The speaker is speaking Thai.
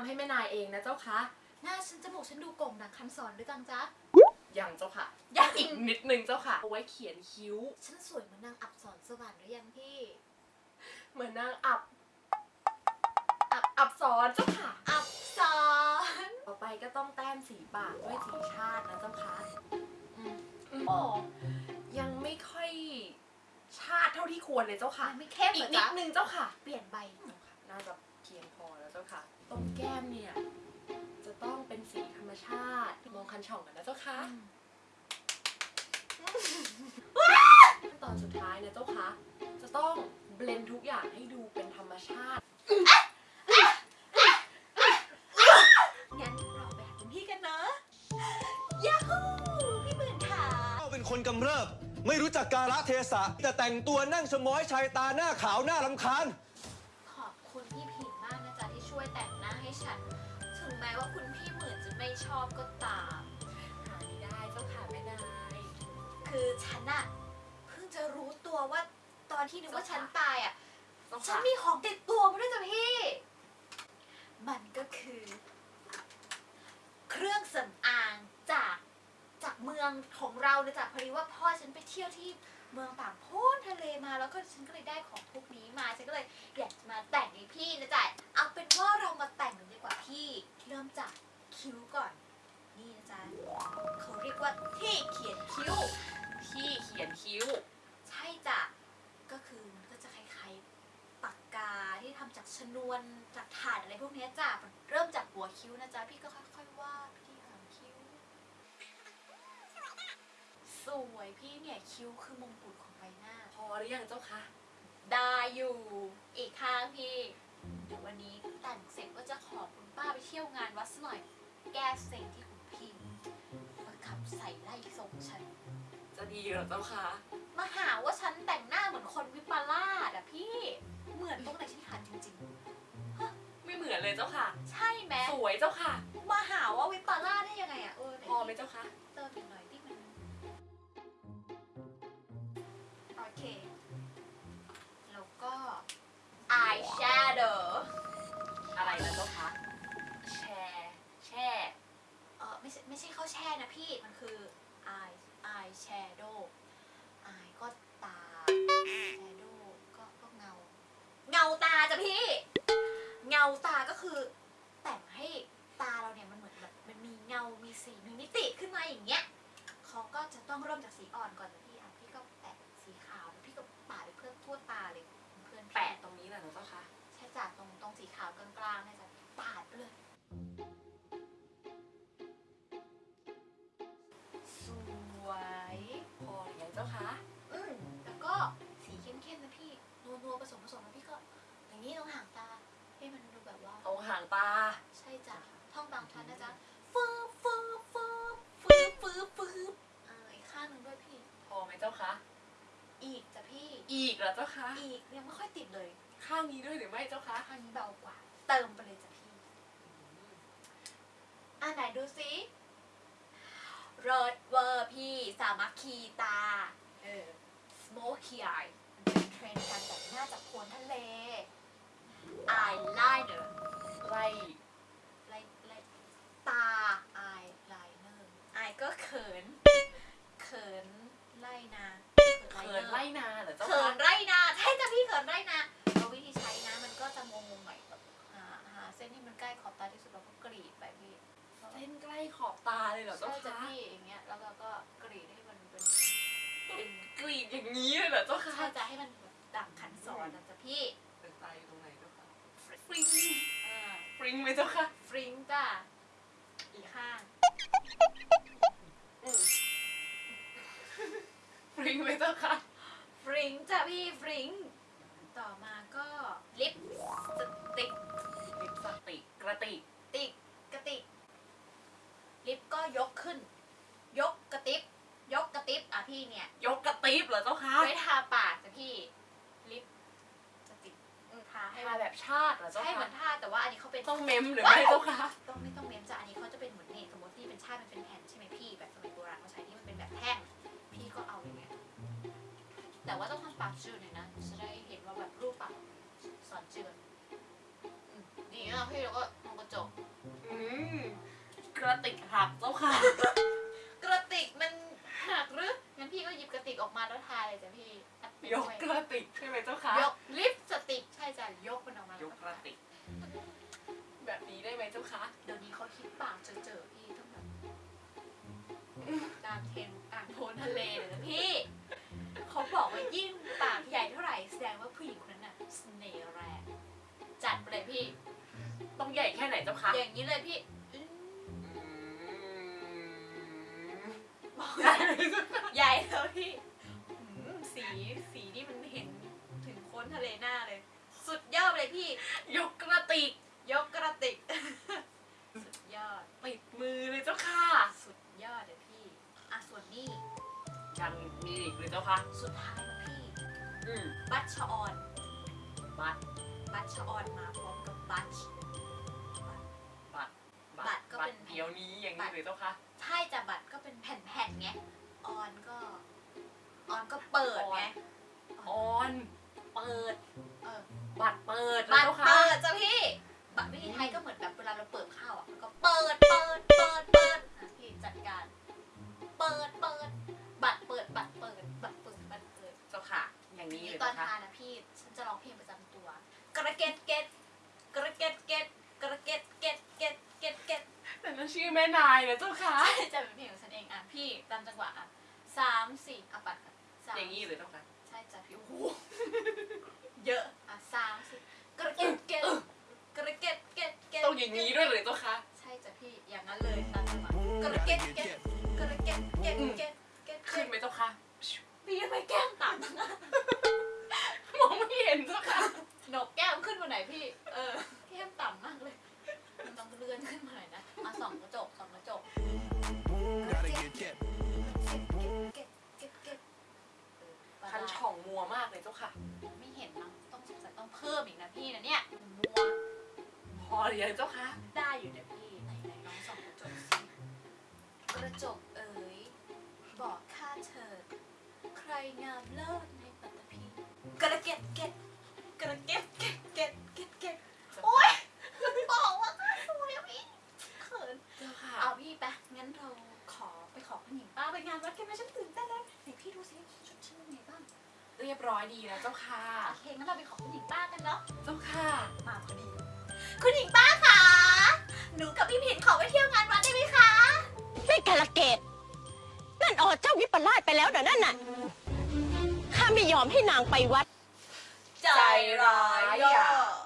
ำให้แม่นายเองนะเจ้าคะหน้าฉันจมูกฉันดูโก่งดังคันสอนหรือยังจ๊ะ ยังเจ้าค่ะยังอีกนิดนึงเจ้าค่ะเอาไว้เขียนคิ้ว ฉันสวยเหมือนนางอับสรสวรรค์หรือยังพี่ เหมือนนางอับ อับอับสอนเจ้าค่ะ อับสอน ต่อไปก็ต้องแต้มสีปากด้วยสีชาตินะเจ้าค่ะอืมโอ้ยังไม่ค่อยชาติเท่าที่ควรเลยเจ้าค่ะมันไม่เข้มอีเหรกอนิดจ๊ะนึงเจ้าค่ะ เปลี่ยนใบน่าจะเพียงพอแล้วเจ้าค่ะ ตรงแก้มเนี่ย จะต้องเป็นสีธรรมชาติ มองคันช่องกันนะเจ้าค่ะขั้นตอนสุดท้ายนะเจ้าคะ จะต้องเบลนทุกอย่างให้ดูเป็นธรรมชาติ งั้นเราไปหาคุณพี่กันเนอะยาฮูพี่หมื่นค่ะเจ้าเป็นคนกำเริบ ไม่รู้จักกาลเทศะ แต่แต่งตัวนั่งชะม้อยชายตาหน้าขาวหน้าลำคาญ ไม่ชอบก็ตาม หาไม่ได้เจ้าค่ะแม่นาย คือฉันอะเพิ่งจะรู้ตัวว่าตอนที่นึกว่าฉันตายอะฉันมีของติดตัวมาด้วยจ้ะพี่ มันก็คือ เครื่องสำอางจากจากเมืองของเราเลยจ้ะพอดีว่าพ่อฉันไปเที่ยวที่เมืองต่างโพ้นทะเลมาแล้วก็ฉันก็เลยได้ของพวกนี้มาฉันก็เลยอยากมาแต่งให้พี่นะจ๊ะเอาเป็นว่าเรามาแต่งกันดีกว่าพี่เริ่มจาก คิ้วก่อน นี่นะจ๊ะเขาเรียกว่าที่เขียนคิ้ว ที่เขียนคิ้ว ใช่จ้ะ ก็คือมันก็จะคล้ายๆปากกาที่ทำจากชนวนจากถ่านอะไรพวกเนี้ยจ้ะมันเริ่มจากหัวคิ้วนะจ๊ะ พี่ก็ค่อยๆวาดที่หางคิ้ว สวยพี่เนี่ยคิ้วคือมงกุฎของใบหน้า พอหรือยังเจ้าคะได้อยู่ อีกข้างพี่ เดี๋ยววันนี้แต่งเสร็จก็จะขอคุณป้าไปเที่ยวงานวัดสักหน่อย แก้เซ็งที่คุณพี่มาขับใส่ไล่ทรงฉัน จะดีเหรอเจ้าคะมาหาว่าฉันแต่งหน้าเหมือน งาตาจ้ะพี่ เงาตาก็คือ แต่งให้ตาเราเนี่ยมันเหมือนแบบมันมีเงา มีสี มีมิติขึ้นมาอย่างเงี้ยเขาก็จะต้องเริ่มจากสีอ่อนก่อนจ้ะพี่อะพี่ก็แปะสีขาวแล้วพี่ก็ปาดไปเพื่อทั่วตาเลยเพื่อนพี่แปะตรงนี้แหละนะเจ้าคะใช่จ้ะตรงตรงสีขาวกลางๆเนี่ย อีกเหรอเจ้าคะอีกยังไม่ค่อยติดเลย ข้างนี้ด้วยหรือไม่เจ้าคะ ข้างนี้เบากว่า เติมไปเลยจ้ะพี่ อ่าไหนดูสิเรดเวอร์พี่ สามัคคีตา เออ smoky eye มันเป็นเทรนด์การแต่งหน้าจากโคนทะเล eyeliner ไล่ไล นที่มันใกล้ขอบตาที่สุดเราก็กรีดไปพี่เส้นใกล้ขอบตาเลยเหรอเจ้าใช่จ้ะคะพี่อย่างเงี้ยแล้วเราก็กรีดให้มันเป็นเป็นกรีดอย่างนี้เลยเหรอเจ้าคะใช่จะให้มันแบบดังขันสอนนะจ๊ะพี่เป็นตาอยู่ตรงไหนเจ้าคะฟริงอ่าฟริงไหมเจ้าคะฟริงจ้ะอีกข้างอืมฟริงไหมเจ้าคะฟริงจ้ะพี่ฟริงต่อมาก็ลิปสติกลิปสติกก ระติก ติกกระติก ลิปก็ยกขึ้น ยกกระติบยกกระติบอะพี่เนี่ยยกกระติบเหรอเจ้าคะไว้ทาปากจ้ะพี่ ลิปจะติดอืมทาให้ทาแบบชาติเหรอเจ้าให้เหมืคะอนทาแต่ว่าอันนี้เขาเป็น ต้องเมมหรือไม่เจ้าคะต้องไม่ต้องเมมจ้ะอันนี้เขาจะเป็นเหมือนนี่สมมติที่เป็นชาติมันเป็นแผ่นใช่ไหมพี่แบบสมัยโบราณเขาใช้ที่มันเป็นแบบแท่งพี่ก็เอาอย่างเงี้ยแต่ว่าต้องทำปากจืดหน่อยนะจะได้เห็นว่าแบบรูปปากสอนจืดอืมดีนะพี่แล้วก็มองกระจก ติกหักเจ้าค่ะ กระติกมันหักหรืองั้นพี่ก็หยิบกระติกออกมาแล้วทาเลยจ้ะพี่อัดไปยกด้วยกระติกใช่ไหมเจ้าค่ะยกลิฟต์สติกใช่จ้ะยกมันออกมายกกระติก แบบนี้ได้ไหมเจ้าค่ะเดี๋ยวนี้เขาคิดปากเจอๆพี่ต้องแบบกลางเทนกลางโพนทะเลเลยนะพี่เขาบอกว่ายิ่งปากใหญ่เท่าไหร่แสดงว่าผู้หญิงคนนั้นน่ะเสน่ห์แรงจัดไปเลยพี่ ต้องใหญ่แค่ไหนเจ้าค่ะอย่างนี้เลยพี่ ใหญ่แล้วพี่อืมสีสีนี่มันเห็นถึงโค้นทะเลหน้าเลย สุดยอดเลยพี่ ยกกระติก ยกกระติก สุดยอด ติดมือเลยเจ้าค่ะ สุดยอดเลยพี่ อะส่วนนี้ยังมีอีกเลยเจ้าค่ะสุดท้ายแล้วพี่ อืมบัตชะออน บัตรบัตชะออนมาพร้อมกับบัตช บัตรบัตรก็เป็น เดี๋ยวนี้อย่างนี้เลยเจ้าค่ะใช่จ้ะบัตรก็เป็นแผ่นๆ ตอนเจ้าค่ะทานนะพี่ฉันจะร้องเพลงประจำตัว กระเก็ดเก็ดกระเก็ดเก็ดกระเก็ดเก็ดเก็ดเก็ดเก็ดแต่นั่นชื่อแม่นายนะเจ้าค่ะใช่จะเป็นเพลงของฉันเองอะพี่ตามจังหวะอะสามสี่อะปัดกันสามอย่างนี้เลยเจ้าค่ะใช่จ้ะพี่โอ้โหเยอะอะสามสี่กระเก็ดเก็ดกระเก็ดเก็ดเก็ดต้องอย่างนี้ด้วยเลยเจ้าค่ะใช่จ้ะพี่อย่างนั้นเลยตามจังหวะกระเก็ดเก็ดกระเก็ดเก็ดเก็ดเก็ดขึ้นไหมเจ้าค่ะพี่ทำไมแก้มต่ำจังอะมองไม่ เห็นเจ้าค่ะหนกแก้มขึ้นมาไหนพี่ เออแก้มต่ำมากเลย มันต้องเลื่อนขึ้นมาหน่อยนะมาส่องกระจกส่องกระจก Gotta get get. เก็บเก็บเก็บเก็บเออประคันมาณช่องมัวมากเลยเจ้าค่ะ ไม่เห็นมั้งต้องสงสัยต้องเพิ่มอีกนะพี่นะเนี่ยมัวพอหรือยังเจ้าค่ะ ได้อยู่เนี่ยพี่ไหนไหนลองส่องกระจกสิกระจกเอ๋ยบอกข้าเถิดใครงามเลิศในปัตตภีกระเก็ดเก็ด กระเก็ดเก็ดเก็ดเก็ดเก็ดโอ๊ยบอกว่าข้าสวยอะพี่เขินเจ้าค่ะเอาพี่ไปงั้นเราขอไปขอคุณหญิงป้าไปงานวัดกันไหมฉันตื่นเต้นแล้วไหนพี่ดูสิชุดฉันเป็นไงบ้างเรียบร้อยดีแล้วเจ้าค่ะโอเคงั้นเราไปขอคุณหญิงป้ากันเนาะเจ้าค่ะมาพอดีคุณหญิงป้าคะหนูกับพี่ผินขอไปเที่ยวงานวัดได้ไหมคะไม่กาลเกตนั่นอเจ้าวิปลาสไปแล้วเดี๋ยวนั่นน่ะข้าไม่ยอมให้นางไปวัด ใจร้ายอะ